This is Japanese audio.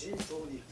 真相に